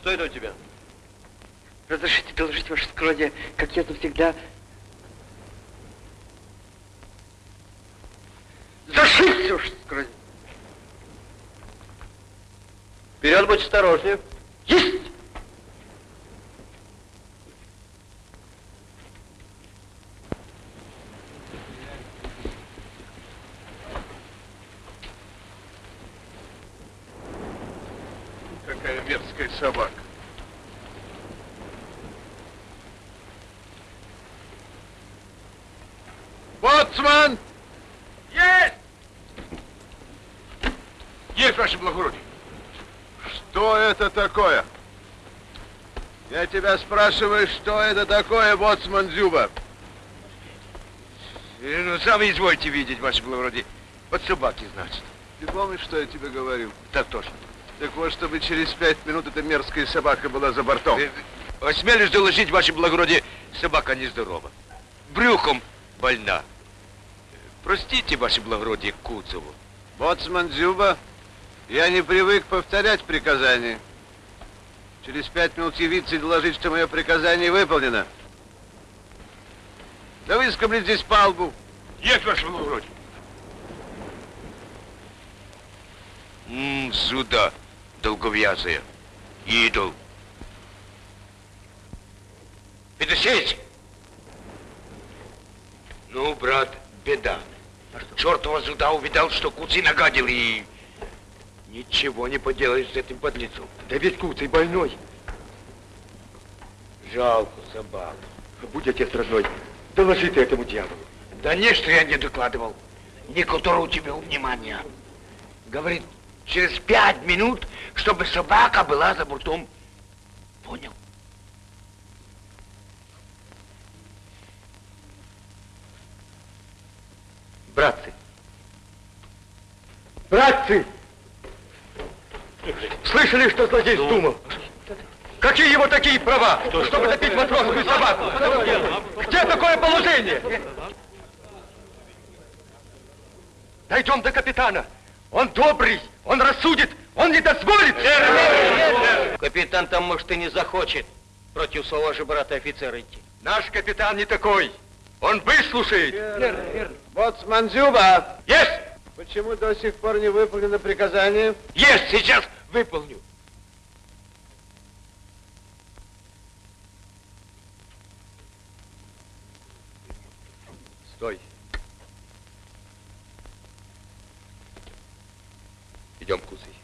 Что это у тебя? Разрешите доложить, ваше скородие, как я завсегда... Зашибся, ваше скородие! Вперед, будь осторожнее. Есть! Какая мерзкая собака. Боцман! Есть! Есть, ваше благородие. Что это такое? Я тебя спрашиваю, что это такое, боцман Зюба? Э, Ну, сами извольте видеть, ваше благородие. Вот собаки, значит. Ты помнишь, что я тебе говорил? Так точно. Так вот, чтобы через пять минут эта мерзкая собака была за бортом. Э, Осмелюсь доложить, ваше благородие, собака нездорова. Брюхом больна. Простите, ваше благородие, Куцеву. Боцман Зюба, я не привык повторять приказания. Через пять минут явиться и доложить, что мое приказание выполнено. Да выскоблить здесь палбу. Есть, ваше благородие. М, сюда, долговязая. Идол. Федосеич! Ну, брат, беда. Чертова сюда увидал, что Куцый нагадил и... Ничего не поделаешь с этим подлецом. Да ведь Куцый больной. Жалко собаку. Будь отец родной, доложи ты этому дьяволу. Да не, что я не докладывал. Не которого у тебя внимания. Говорит, через пять минут, чтобы собака была за бортом. Понял? Братцы! Братцы! Слышали, что злодей вздумал? Какие его такие права, чтобы топить матросскую собаку? Где такое положение? Дойдем до капитана. Он добрый, он рассудит, он не дозволит. Капитан там, может, и не захочет против своего же брата офицера идти. Наш капитан не такой. Он выслушает. Верно, верно. Боцман Зюба! Есть! Почему до сих пор не выполнено приказание? Есть, сейчас выполню. Стой. Идем, Куцый.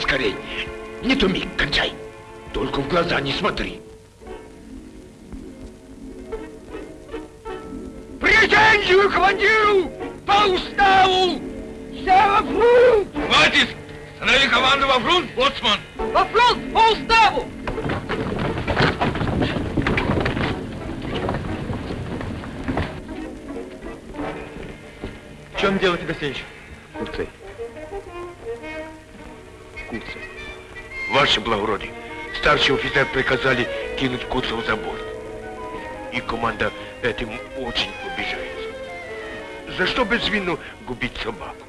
Скорей. Не туми, кончай. Только в глаза не смотри. Офицер приказали кинуть Куцова за борт. И команда этим очень обижается. За что без вину губить собаку?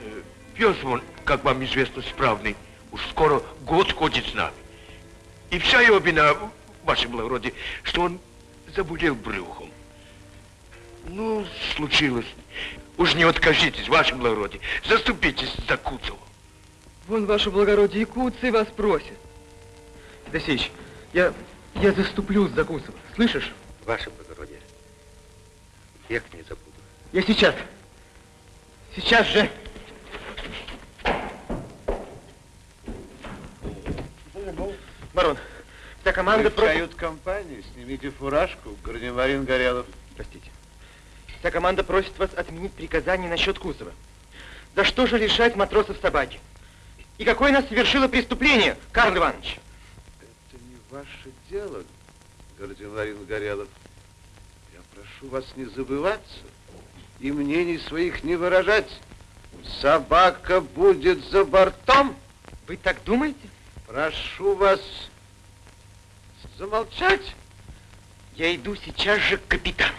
Э, Пес он, как вам известно, справный. Уж скоро год ходит с нами. И вся его вина, ваше благородие, что он заболел брюхом. Ну, случилось. Уж не откажитесь, ваше благородие. Заступитесь за Куцова. Вон, ваше благородие, и Куцый вас просит. Федосеевич, я, я заступлюсь за Куцева. Слышишь? Ваше благородие, век не забуду. Я сейчас. Сейчас же. Барон, вся команда Вы в кают-компании, снимите фуражку, гардемарин Горелов. Простите. Вся команда просит вас отменить приказание насчет Кусова. За что же лишать матросов собаки? И какое нас совершило преступление, Карл Иванович? Ваше дело, гардемарин Горелов. Я прошу вас не забываться и мнений своих не выражать. Собака будет за бортом. Вы так думаете? Прошу вас замолчать. Я иду сейчас же к капитану.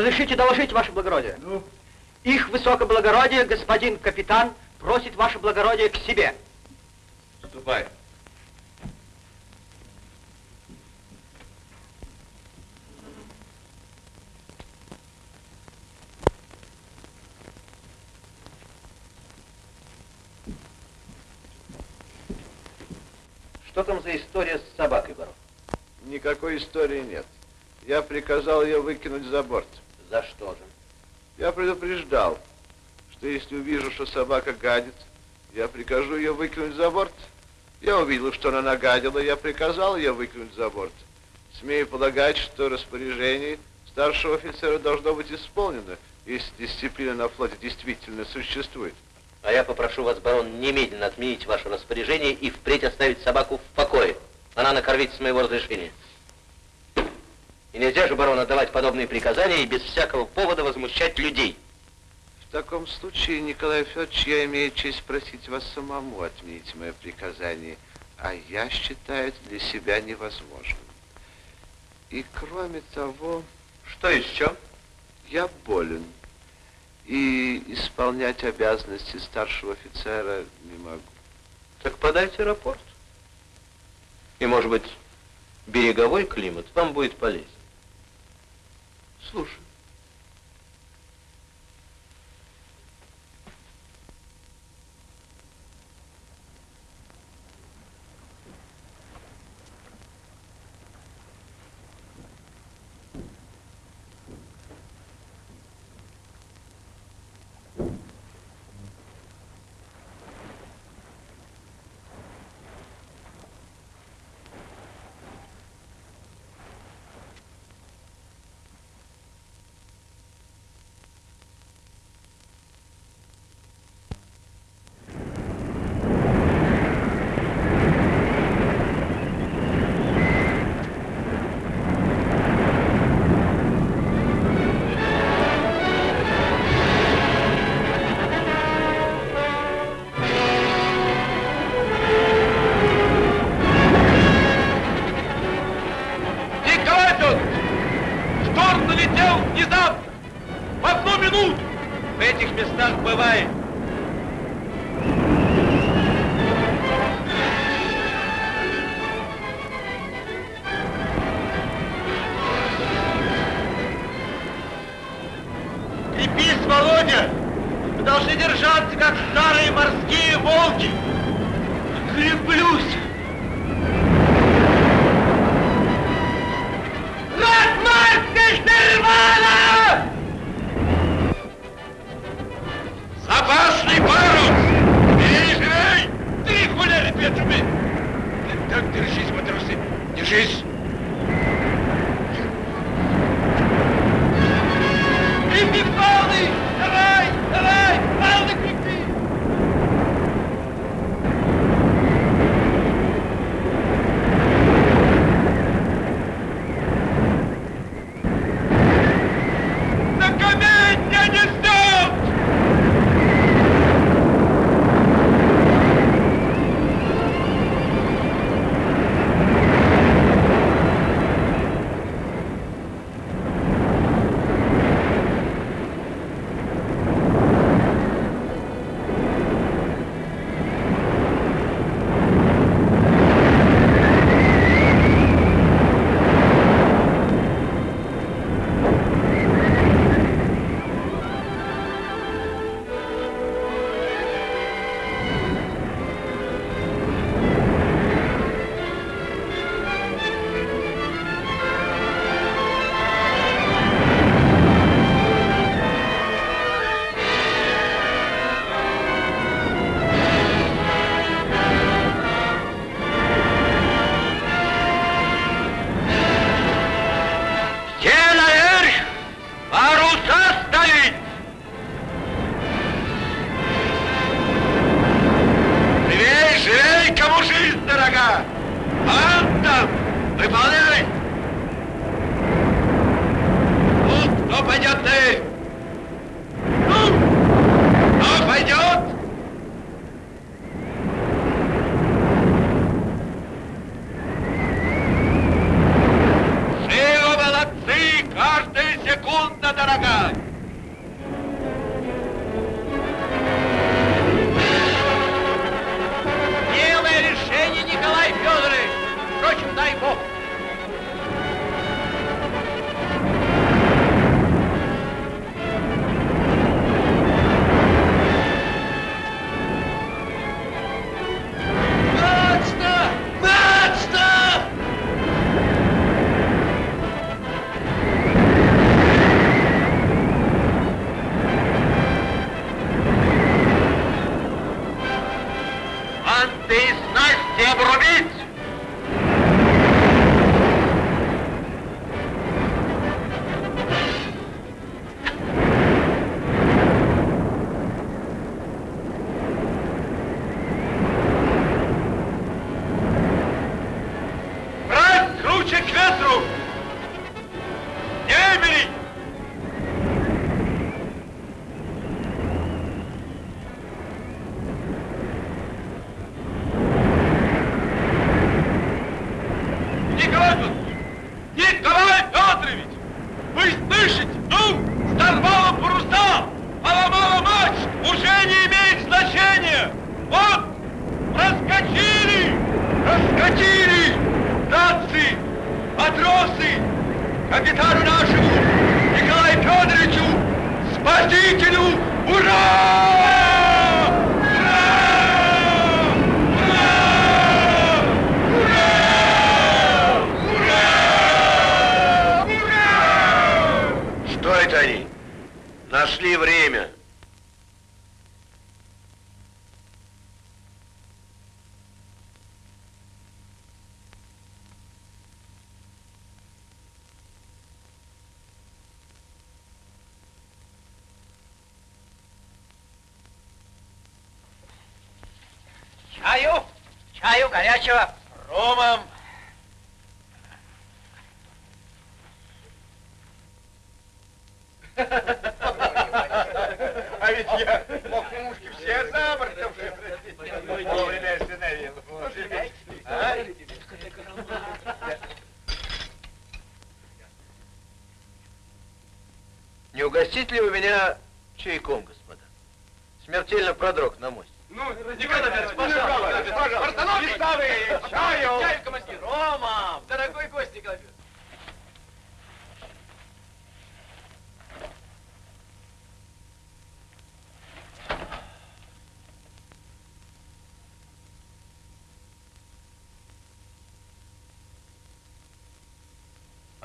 Разрешите доложить, ваше благородие? Ну? Их высокоблагородие, господин капитан, просит ваше благородие к себе. Ступай. Что там за история с собакой, барон? Никакой истории нет. Я приказал ее выкинуть за борт. За что же? Я предупреждал, что если увижу, что собака гадит, я прикажу ее выкинуть за борт. Я увидел, что она нагадила, я приказал ее выкинуть за борт. Смею полагать, что распоряжение старшего офицера должно быть исполнено, если дисциплина на флоте действительно существует. А я попрошу вас, барон, немедленно отменить ваше распоряжение и впредь оставить собаку в покое. Она накормить с моего разрешения. И нельзя же, барон, отдавать подобные приказания и без всякого повода возмущать людей. В таком случае, Николай Федорович, я имею честь просить вас самому отменить мое приказание, а я считаю это для себя невозможным. И кроме того... Что еще? Я болен. И исполнять обязанности старшего офицера не могу. Так подайте рапорт. И, может быть, береговой климат вам будет полезен. Слушай.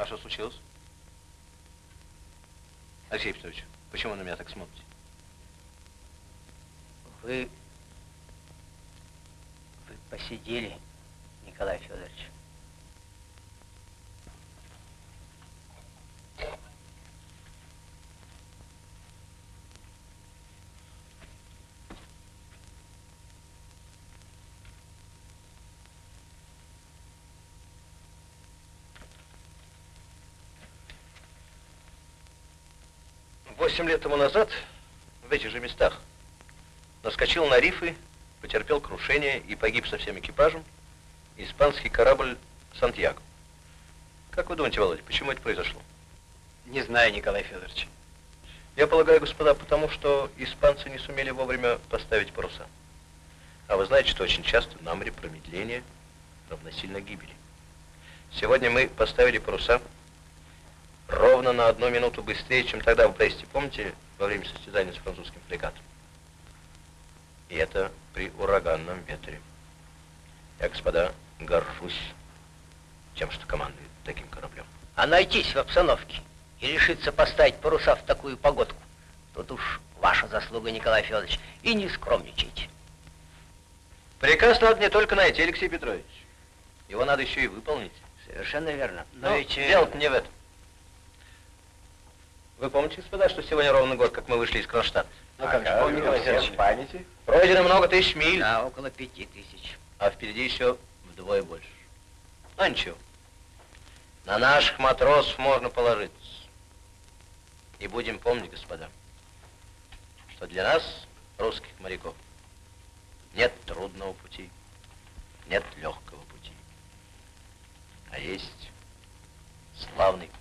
А что случилось? Алексей Петрович, почему вы на меня так смотрите? Вы... Вы посидели, Николай Федорович. Восемь лет тому назад в этих же местах наскочил на рифы, потерпел крушение и погиб со всем экипажем испанский корабль «Сантьяго». Как вы думаете, Володя, почему это произошло? Не знаю, Николай Федорович. Я полагаю, господа, потому что испанцы не сумели вовремя поставить паруса. А вы знаете, что очень часто на море промедление равносильно гибели. Сегодня мы поставили паруса ровно на одну минуту быстрее, чем тогда, вы Бресте, помните, во время состязания с французским фрегатом? И это при ураганном ветре. Я, господа, горжусь тем, что командует таким кораблем. А найтись в обстановке и решиться поставить паруса в такую погодку, тут уж ваша заслуга, Николай Федорович, и не скромничайте. Приказ надо не только найти, Алексей Петрович. Его надо еще и выполнить. Совершенно верно. Но Но ведь... э, дело-то не в этом. Вы помните, господа, что сегодня ровно год, как мы вышли из Кронштадта? Ну, как же, помню, Николай Федорович. в памяти. Пройдено много тысяч миль. Да, около пяти тысяч. А впереди еще вдвое больше. А ничего. На наших матросов можно положиться. И будем помнить, господа, что для нас, русских моряков, нет трудного пути, нет легкого пути, а есть славный путь.